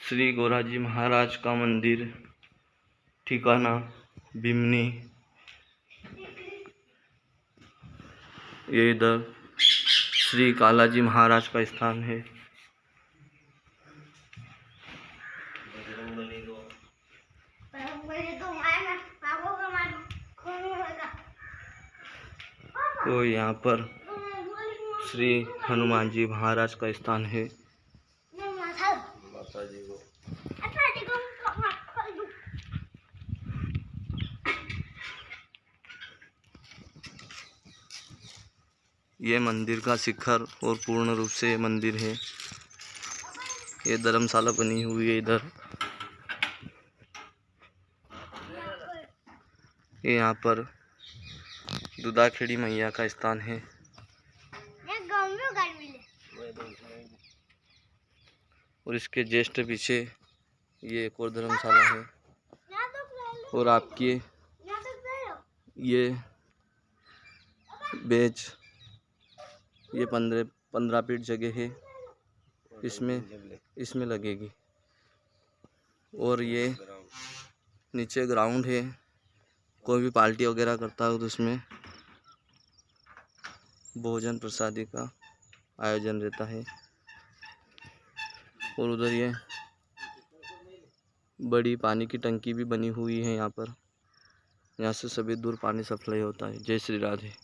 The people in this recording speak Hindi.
श्री गोराजी महाराज का मंदिर ठिकाना बिमनी। ये इधर श्री कालाजी महाराज का स्थान है। तो यहाँ पर श्री हनुमान जी महाराज का स्थान है। ये मंदिर का शिखर और पूर्ण रूप से मंदिर है। ये धर्मशाला बनी हुई है इधर। ये यहाँ पर दुदाखेड़ी मैया का स्थान है। और इसके ज्येष्ठ पीछे ये एक और धर्मशाला है। और आपकी ये बेच, ये पंद्रह पंद्रह फीट जगह है। इसमें इसमें लगेगी। और ये नीचे ग्राउंड है। कोई भी पार्टी वगैरह करता हो तो उसमें भोजन प्रसादी का आयोजन रहता है। और उधर ये बड़ी पानी की टंकी भी बनी हुई है यहाँ पर। यहाँ से सभी दूर पानी सप्लाई होता है। जय श्री राधे।